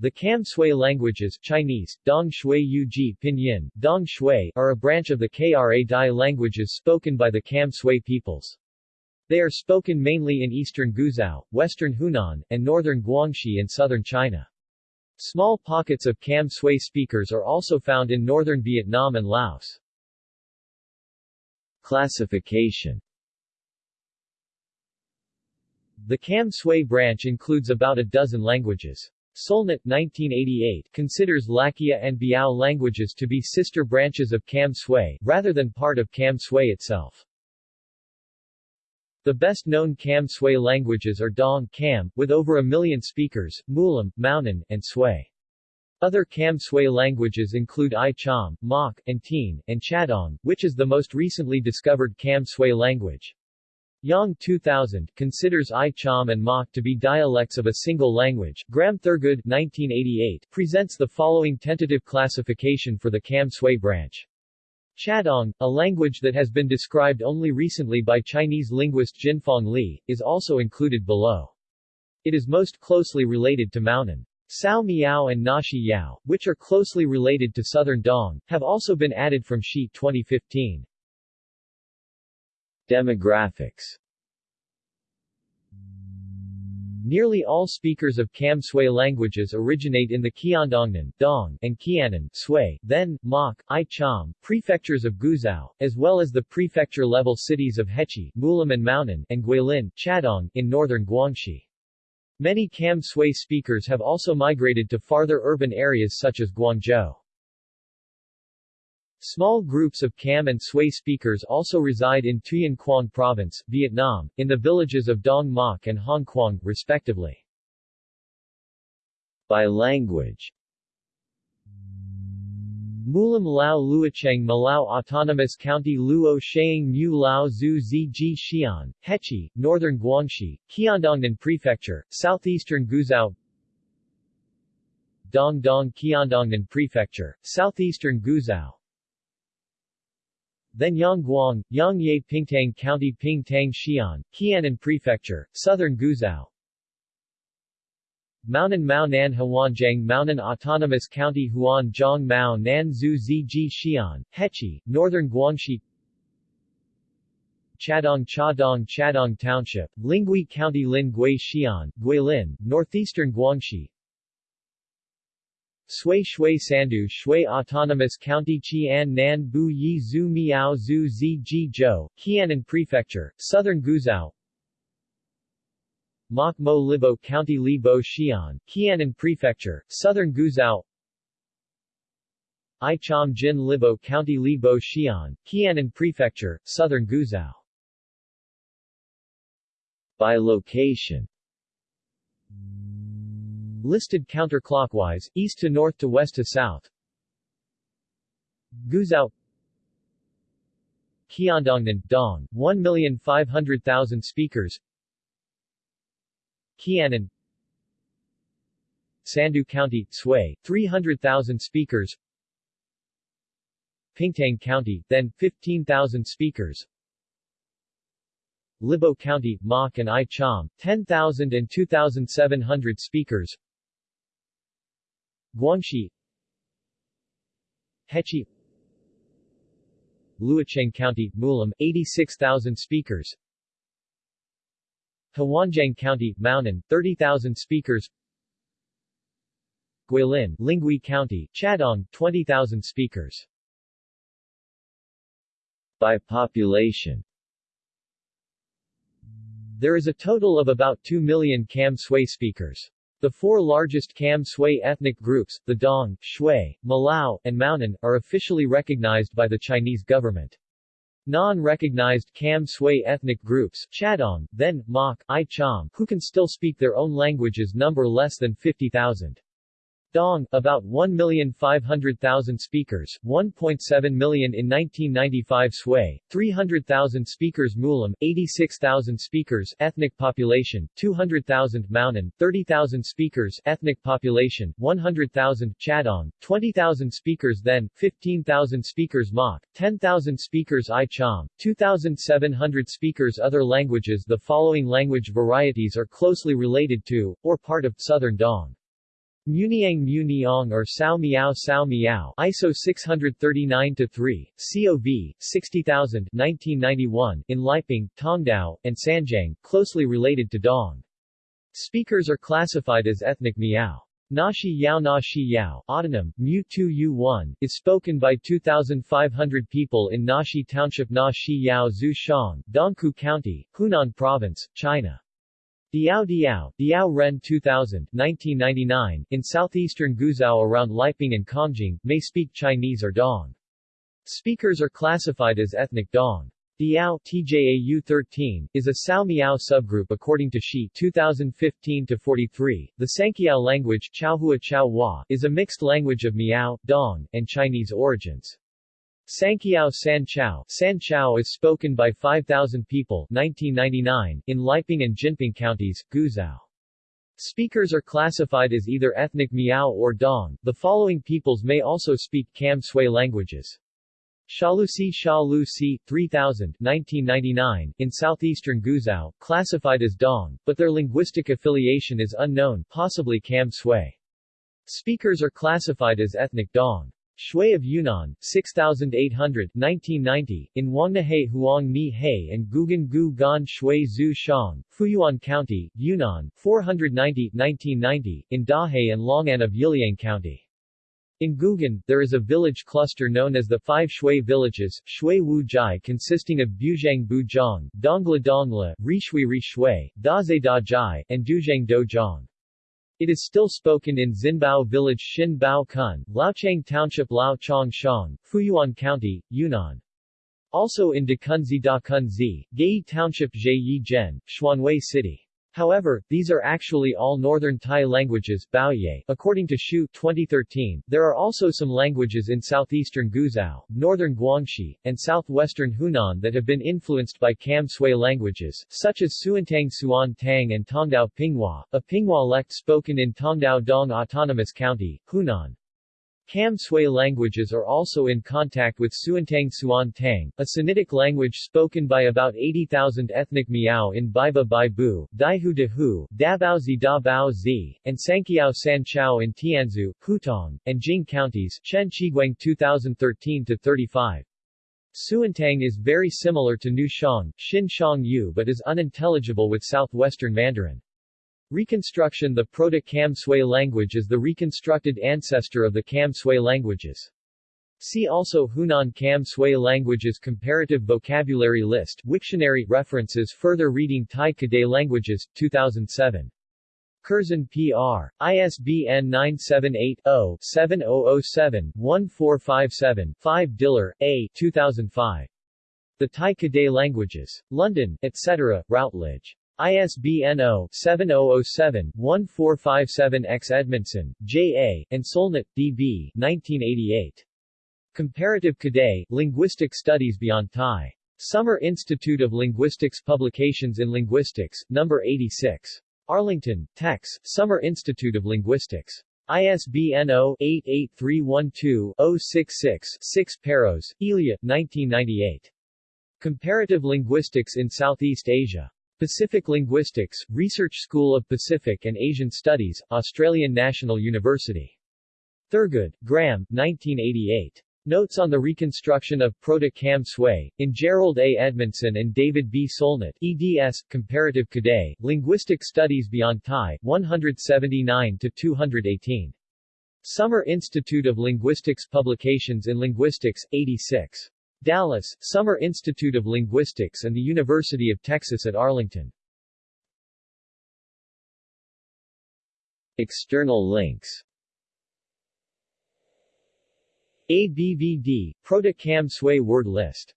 The Kam Sui languages Chinese, Dong Shui Yuji Pinyin, Dong Shui are a branch of the Kra Dai languages spoken by the Kam Sui peoples. They are spoken mainly in eastern Guizhou, western Hunan, and northern Guangxi and southern China. Small pockets of Kam Sui speakers are also found in northern Vietnam and Laos. Classification The Kam Sui branch includes about a dozen languages. Solnit 1988 considers Lakkia and Biao languages to be sister branches of Kam Sui, rather than part of Kam Sui itself. The best-known Kam Sui languages are Dong Kam, with over a million speakers, Mulam, Maonan, and Sui. Other Kam Sui languages include Ai-Cham, Mok, and Tin, and Chadong, which is the most recently discovered Kam Sui language. Yang 2000 considers Ai-Cham and Mok to be dialects of a single language. Graham Thurgood 1988 presents the following tentative classification for the Kam Sui branch. Chadong, a language that has been described only recently by Chinese linguist Jinfeng Li, is also included below. It is most closely related to Maonan. Sao Miao and Naxi Yao, which are closely related to Southern Dong, have also been added from Shi 2015. Demographics Nearly all speakers of Kam Sui languages originate in the Qiandongnan Dong, and Qiannan Sui, then, Mok, Ai-Cham, prefectures of Guizhou, as well as the prefecture-level cities of Hechi, Mulam and and Guilin, Chadong, in northern Guangxi. Many Kam Sui speakers have also migrated to farther urban areas such as Guangzhou. Small groups of Kam and Sui speakers also reside in Tuyen Quang Province, Vietnam, in the villages of Dong Mok and Hong Quang, respectively. By language. Mulam Lao Luocheng Mulao Autonomous County Luo Sheang Mu Lao Zhu Ziji Xian, Hechi, Northern Guangxi, Qiandongnan Prefecture, Southeastern Guizhou. Dong Dong Qiandongnan Prefecture, Southeastern Guizhou then Yangguang, Yangye Pingtang County Pingtang Xi'an, Qiannan Prefecture, Southern Guizhou. Maonan Mao Nan Huanjiang Maonan Autonomous County Huan Zhang Mao Nan Zhu Ziji Xi'an, Hechi, Northern Guangxi. Chadong Chadong Chadong Township, Lingui County Lin Gui Xi'an, Guilin, Northeastern Guangxi Sui Shui Sandu Shui Autonomous County Qian Nan Bu Yi Zhu Miao Zhu Zi Ji Zhou, Qiannan Prefecture, Southern Guizhou. Mok Mo Libo County Li Bo Xi'an, Qiannan Prefecture, Southern Guizhou. I Jin Libo County Li Bo Xi'an, Qiannan Prefecture, Southern Guizhou. By location Listed counterclockwise, east to north to west to south. Guizhou. Qiandongnan, Dong, 1,500,000 speakers. Qiannan Sandu County, Sui, 300,000 speakers. Pingtang County, then, 15,000 speakers. Libo County, Mok and Ai-Cham, 10,000 and 2,700 speakers Guangxi. Hechi. Luocheng County, Mulam, 86,000 speakers. Huanjiang County, Maonan, 30,000 speakers. Guilin, Lingui County, Chadong, 20,000 speakers. By population. There is a total of about 2 million Kam Sui speakers. The four largest Kam Sui ethnic groups, the Dong, Shui, Mulao, and Maonan, are officially recognized by the Chinese government. Non-recognized Kam Sui ethnic groups, Chadong, then, Mok, Ai-Cham, who can still speak their own languages number less than 50,000. Dong, about 1,500,000 speakers, 1.7 million in 1995 Sui, 300,000 speakers Mulam, 86,000 speakers ethnic population, 200,000 Maonan, 30,000 speakers ethnic population, 100,000 Chadong, 20,000 speakers then, 15,000 speakers Mok, 10,000 speakers Ai-Cham, 2,700 speakers Other languages The following language varieties are closely related to, or part of, Southern Dong. Muniang Muniang or Sao Miao Sao Miao ISO 639-3, COV, 60000 1991, in Liping, Tongdao, and Sanjiang, closely related to Dong. Speakers are classified as ethnic Miao. Naxi Yao Naxi Yao, autonym, Mu 2 U1, is spoken by 2,500 people in Nashi Township Naxi Yao Zhu Shang, Dongkou County, Hunan Province, China. Diao Diao, Diao Ren 2000, 1999, in southeastern Guizhou around Liping and Kongjing, may speak Chinese or Dong. Speakers are classified as ethnic Dong. Diao TJAU 13, is a Sao Miao subgroup according to Shi 2015-43. The Sankiao language Chaohua is a mixed language of Miao, Dong, and Chinese origins. Sankiao San Chao, San Chao is spoken by 5,000 people 1999 in Liping and Jinping counties, Guizhou. Speakers are classified as either ethnic Miao or Dong. The following peoples may also speak Kam Sui languages. Shalusi Shalusi, 3000 1999, in southeastern Guizhou, classified as Dong, but their linguistic affiliation is unknown, possibly Kam Sui. Speakers are classified as ethnic Dong. Shui of Yunnan, 6800 1990, in Huangnihe Huang Ni He and Gugan Gu Gan Shui Zhu Shang, Fuyuan County, Yunnan, 490 1990, in Dahe and Longan of Yiliang County. In Gugan, there is a village cluster known as the Five Shui Villages, Shui Wu Jai consisting of Buzhang Buzhang, Dongla Dongla, Rishui Rishui, Daze Da Jai, and Duzhang Do Zhang. It is still spoken in Xinbao Village Xin Bao Kun, Laochang Township Lao Chong Shang, Fuyuan County, Yunnan. Also in Dakunzi Dakunzi, Gai Township Zheyi Zhen, Xuanwei City. However, these are actually all Northern Tai languages. According to Shu 2013, there are also some languages in southeastern Guizhou, northern Guangxi, and southwestern Hunan that have been influenced by Kam Sui languages, such as Suantang Suan Tang and Tongdao Pinghua, a Pinghua lect spoken in Tongdao Dong Autonomous County, Hunan. Kam Sui languages are also in contact with Suantang Suan Tang, a Sinitic language spoken by about 80,000 ethnic Miao in Baiba Baibu, Daihu Dahu, Dabaozi Da Bao Zi, and Sankiao San Chao in Tianzhu, Hutong, and Jing counties Chen Qiguang 2013-35. Suantang is very similar to Nu Shang, Xin Shang Yu but is unintelligible with southwestern Mandarin. Reconstruction The Proto-Kam Sui language is the reconstructed ancestor of the Sui languages. See also Hunan Sui languages Comparative vocabulary list Wiktionary references Further reading Tai Kadai languages, 2007. Curzon P.R. ISBN 978-0-7007-1457-5 Diller, A. 2005. The Tai Kadai languages. London, etc., Routledge. ISBN 0-7007-1457-X Edmondson, J. A., and Solnit, D. B. 1988. Comparative Kadai, Linguistic Studies Beyond Tai. Summer Institute of Linguistics Publications in Linguistics, No. 86. Arlington, Tex, Summer Institute of Linguistics. ISBN 0-88312-066-6 Peiros, Ilia, 1998. Comparative Linguistics in Southeast Asia. Pacific Linguistics, Research School of Pacific and Asian Studies, Australian National University. Thurgood, Graham, 1988. Notes on the Reconstruction of Proto-Kam Sui, in Jerold A. Edmondson and David B. Solnit, eds. Comparative Kadai, Linguistic Studies Beyond Tai, 179-218. Summer Institute of Linguistics Publications in Linguistics, 86. Dallas, Summer Institute of Linguistics and the University of Texas at Arlington. External links ABVD, Proto-Kam Sui word list